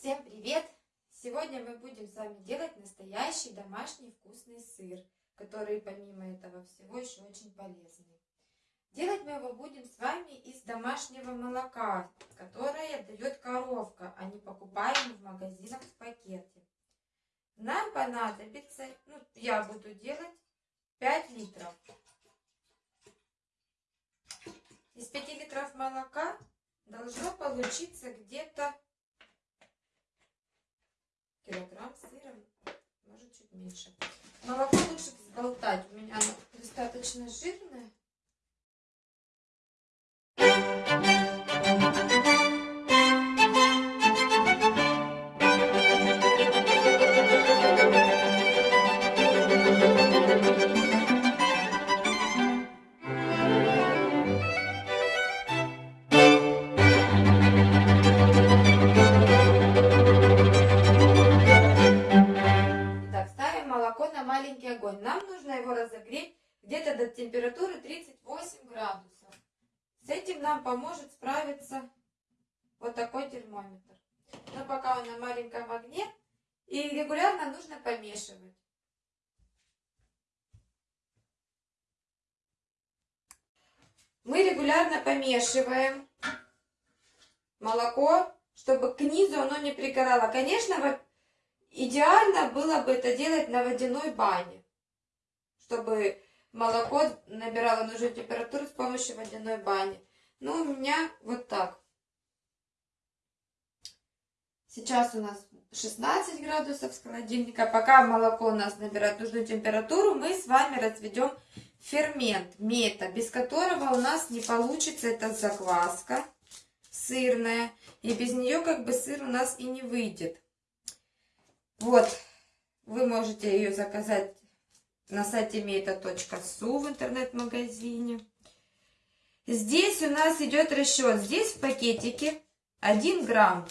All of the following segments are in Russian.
Всем привет! Сегодня мы будем с вами делать настоящий домашний вкусный сыр, который помимо этого всего еще очень полезный. Делать мы его будем с вами из домашнего молока, которое дает коровка, а не покупаем в магазинах в пакете. Нам понадобится, ну я буду делать 5 литров. Из 5 литров молока должно получиться где-то килограмм сыра, может чуть меньше. Молоко лучше взболтать, у меня оно достаточно жирное. Маленьком огне, и регулярно нужно помешивать. Мы регулярно помешиваем молоко, чтобы к низу оно не пригорало. Конечно, идеально было бы это делать на водяной бане, чтобы молоко набирало нужную температуру с помощью водяной бани. Но у меня вот так. Сейчас у нас 16 градусов с холодильника. Пока молоко у нас набирает нужную температуру, мы с вами разведем фермент мета, без которого у нас не получится эта закваска сырная. И без нее как бы сыр у нас и не выйдет. Вот, вы можете ее заказать на сайте meta.su в интернет-магазине. Здесь у нас идет расчет. Здесь в пакетике 1 грамм.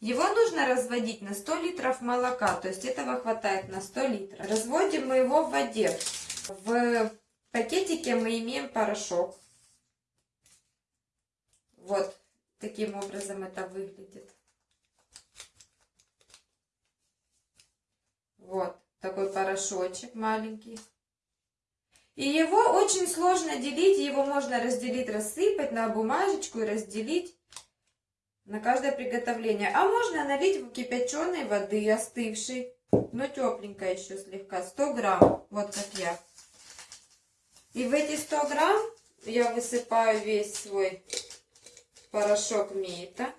Его нужно разводить на 100 литров молока, то есть этого хватает на 100 литров. Разводим мы его в воде. В пакетике мы имеем порошок. Вот таким образом это выглядит. Вот такой порошочек маленький. И его очень сложно делить, его можно разделить, рассыпать на бумажечку и разделить на каждое приготовление. А можно налить в кипяченой воды, остывшей, но тепленькой еще слегка, 100 грамм, вот как я. И в эти 100 грамм я высыпаю весь свой порошок мейта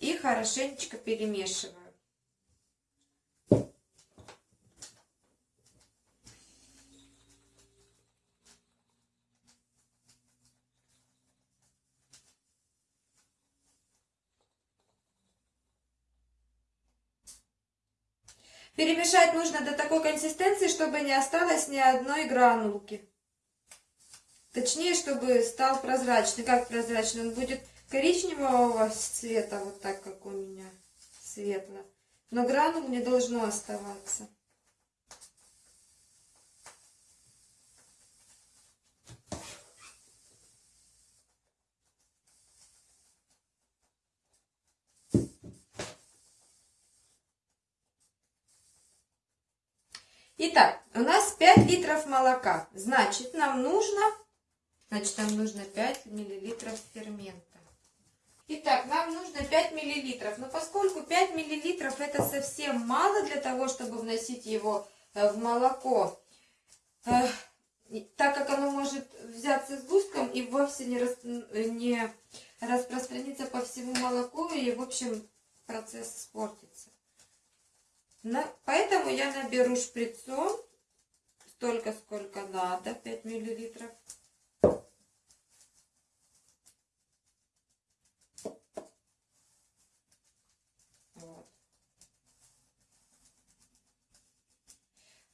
и хорошенечко перемешиваю. Перемешать нужно до такой консистенции, чтобы не осталось ни одной гранулки. Точнее, чтобы стал прозрачный. Как прозрачный? Он будет коричневого цвета, вот так, как у меня, светло. Но гранул не должно оставаться. Итак, у нас 5 литров молока. Значит, нам нужно, значит, нам нужно 5 миллилитров фермента. Итак, нам нужно 5 миллилитров. Но поскольку 5 миллилитров это совсем мало для того, чтобы вносить его э, в молоко, э, так как оно может взяться с густком и вовсе не, рас, не распространиться по всему молоку, и, в общем, процесс испортится. Поэтому я наберу шприцом столько, сколько надо, 5 миллилитров. Вот.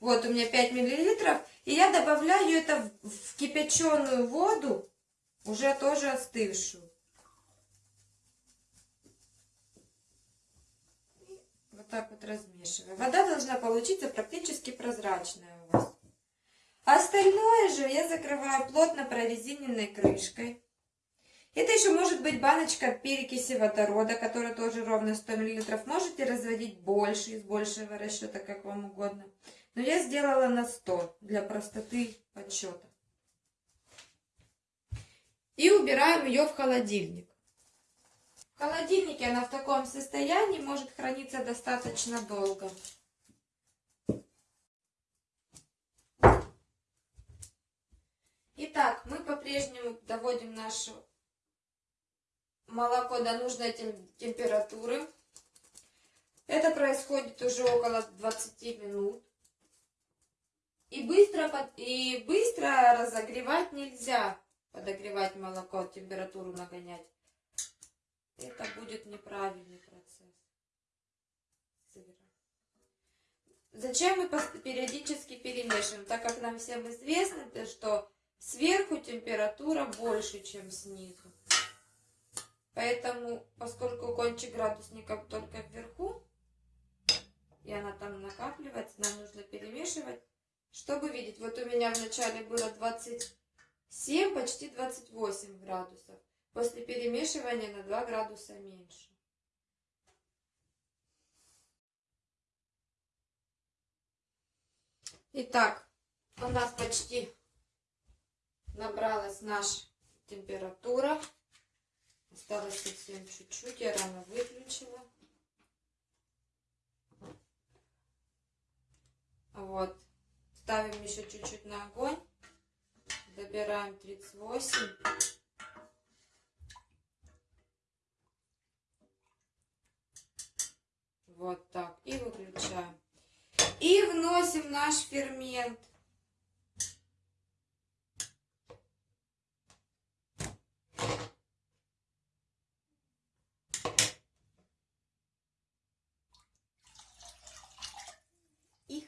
вот у меня 5 миллилитров. И я добавляю это в кипяченую воду, уже тоже остывшую. Так вот размешиваем. Вода должна получиться практически прозрачная у вас. Остальное же я закрываю плотно прорезиненной крышкой. Это еще может быть баночка перекиси водорода, которая тоже ровно 100 мл. Можете разводить больше, из большего расчета, как вам угодно. Но я сделала на 100 для простоты подсчета. И убираем ее в холодильник. В холодильнике она в таком состоянии может храниться достаточно долго. Итак, мы по-прежнему доводим наше молоко до нужной температуры. Это происходит уже около 20 минут. И быстро, и быстро разогревать нельзя, подогревать молоко, температуру нагонять. Это будет неправильный процесс. Зачем мы периодически перемешиваем? Так как нам всем известно, что сверху температура больше, чем снизу. Поэтому, поскольку кончик градусника только вверху, и она там накапливается, нам нужно перемешивать, чтобы видеть. Вот у меня вначале было 27, почти 28 градусов. После перемешивания на 2 градуса меньше. Итак, у нас почти набралась наша температура. Осталось совсем чуть-чуть, я рано выключила. Вот. Ставим еще чуть-чуть на огонь. Добираем 38. Вот так. И выключаем. И вносим наш фермент.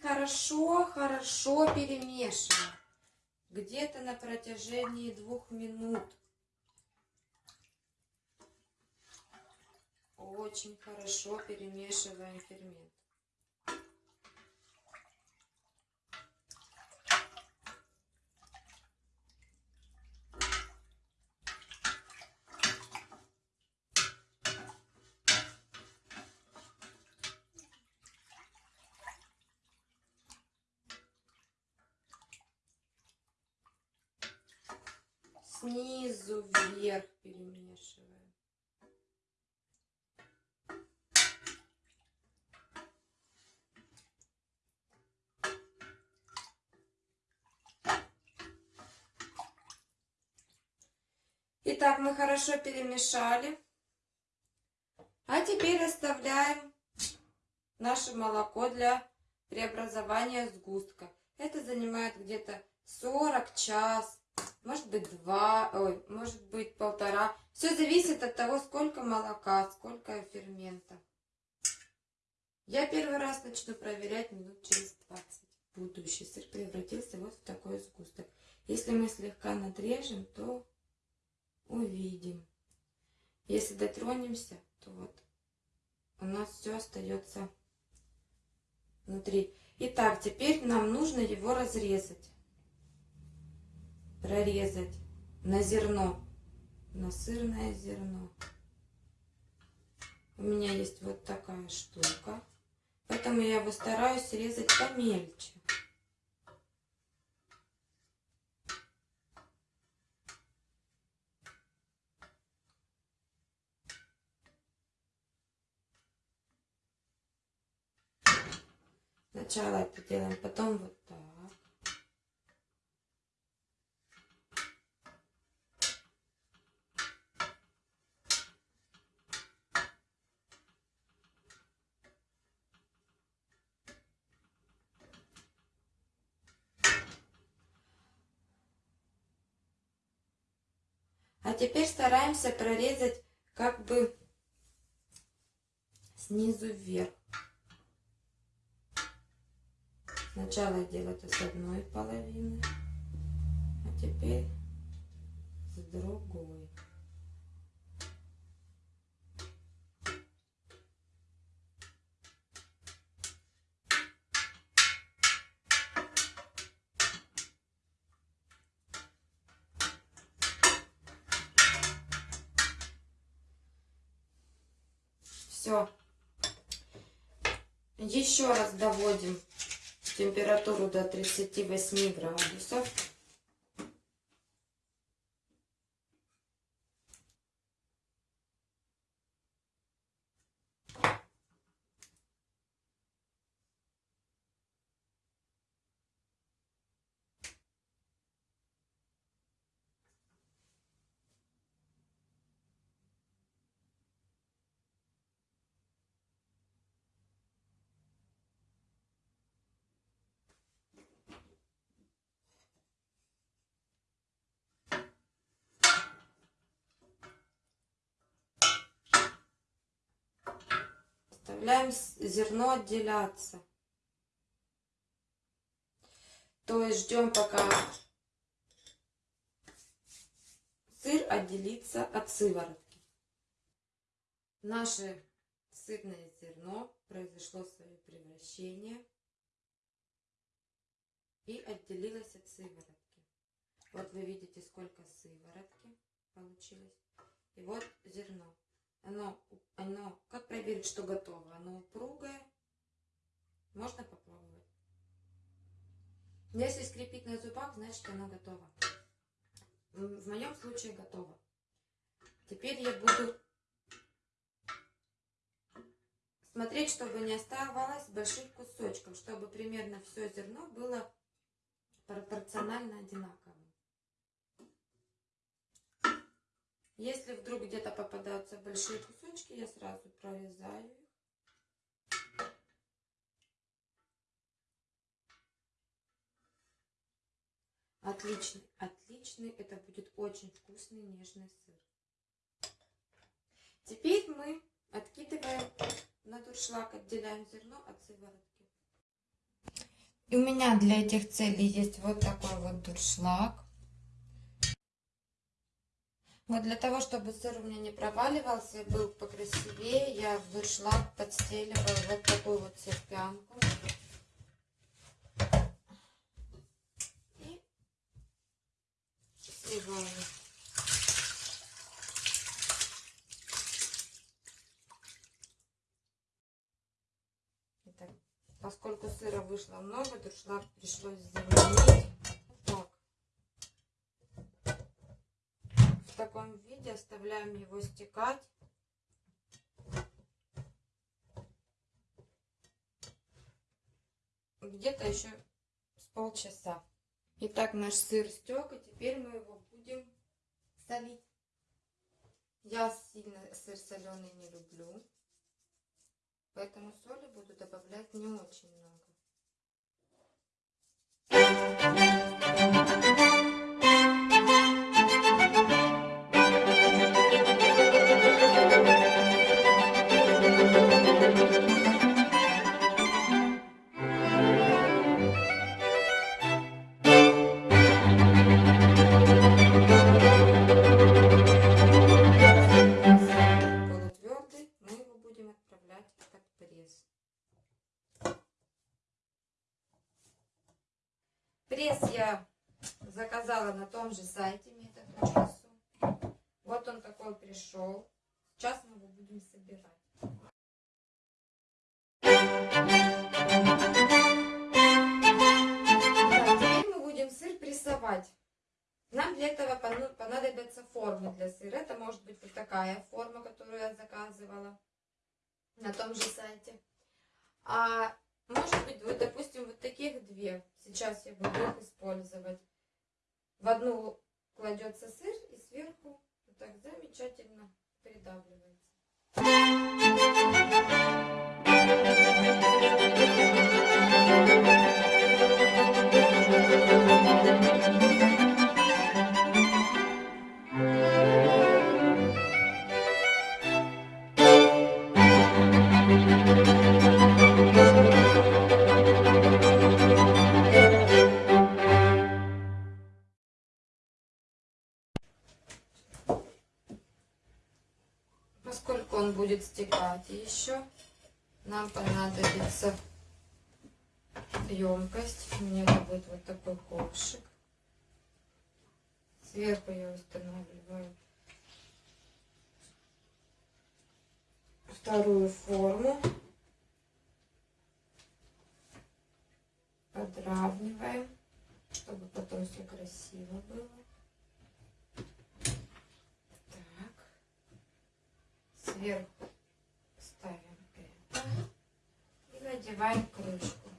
хорошо-хорошо перемешиваем. Где-то на протяжении двух минут. Очень хорошо перемешиваем фермент. снизу вверх хорошо перемешали. А теперь оставляем наше молоко для преобразования сгустка. Это занимает где-то 40 час может быть два, ой, может быть полтора. Все зависит от того, сколько молока, сколько фермента. Я первый раз начну проверять минут через 20. Будущий сыр превратился вот в такой сгусток. Если мы слегка надрежем, то увидим. Если дотронемся, то вот у нас все остается внутри. Итак, теперь нам нужно его разрезать прорезать на зерно, на сырное зерно. У меня есть вот такая штука, поэтому я его стараюсь резать помельче. Сначала это делаем, потом вот так. А теперь стараемся прорезать как бы снизу вверх. Сначала делать с одной половины, а теперь с другой. Все. Еще раз доводим температуру до 38 градусов. Оставляем зерно отделяться. То есть ждем, пока сыр отделится от сыворотки. Наше сырное зерно произошло свое превращение и отделилось от сыворотки. Вот вы видите, сколько сыворотки получилось. И вот зерно. Оно, оно, как проверить, что готово? Оно упругое. Можно попробовать. Если скрипит на зубах, значит оно готово. В моем случае готово. Теперь я буду смотреть, чтобы не оставалось больших кусочков, чтобы примерно все зерно было пропорционально одинаково. Если вдруг где-то попадаются большие кусочки, я сразу прорезаю их. Отличный, отличный. Это будет очень вкусный нежный сыр. Теперь мы откидываем на дуршлаг, отделяем зерно от сыворотки. И у меня для этих целей есть вот такой вот дуршлаг. Вот для того, чтобы сыр у меня не проваливался и был покрасивее, я в дуршлаг подстеливаю вот такую вот серпянку. И сливаю. Итак, поскольку сыра вышло много, дуршлаг пришлось заменить. Таком виде оставляем его стекать. Где-то еще с полчаса. Итак, наш сыр стек, и теперь мы его будем солить. Я сильно сыр соленый не люблю, поэтому соли буду добавлять не очень много. На том же сайте метод.ру. Вот он такой пришел. Сейчас мы его будем собирать. теперь мы будем сыр прессовать. Нам для этого понадобятся формы для сыра. Это может быть вот такая форма, которую я заказывала на том же сайте. А может быть, вот, допустим, вот таких две. Сейчас я буду их использовать. В одну кладется сыр и сверху вот так замечательно придавливается. Стекать еще, нам понадобится емкость. У меня это будет вот такой ковшик. Сверху я устанавливаю вторую форму. Подравниваем, чтобы потом все красиво было. Так. Сверху и надеваем крышку.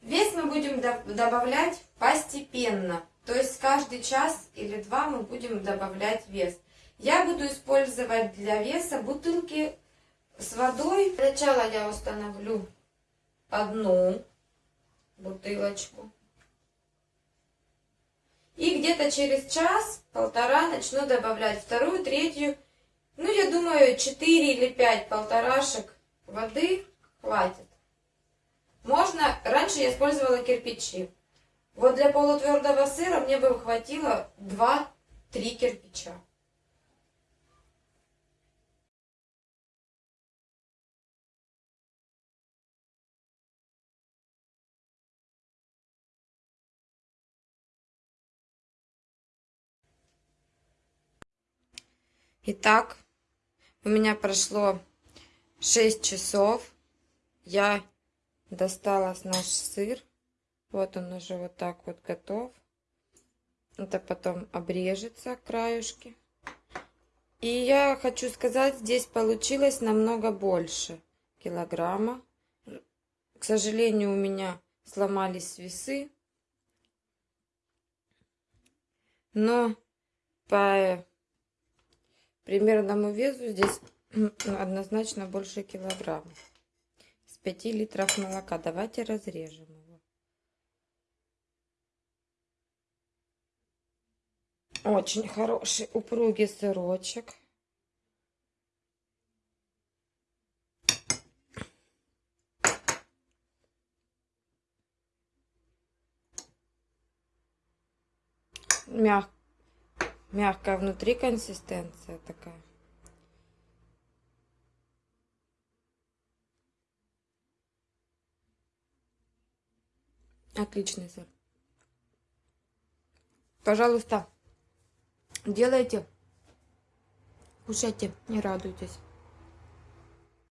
Вес мы будем добавлять постепенно. То есть каждый час или два мы будем добавлять вес. Я буду использовать для веса бутылки с водой. Сначала я установлю одну бутылочку. И где-то через час-полтора начну добавлять вторую, третью. Ну, я думаю, 4 или 5 полторашек воды хватит. Можно, раньше я использовала кирпичи. Вот для полутвердого сыра мне бы хватило 2-3 кирпича. Итак, у меня прошло 6 часов. Я достала наш сыр. Вот он уже вот так вот готов. Это потом обрежется краюшки. И я хочу сказать, здесь получилось намного больше килограмма. К сожалению, у меня сломались весы. Но по примерному весу здесь однозначно больше килограмма. С 5 литров молока. Давайте разрежем его. Очень хороший упругий сырочек. Мягкий мягкая внутри консистенция такая. Отличный сыр. Пожалуйста, делайте, кушайте, не радуйтесь.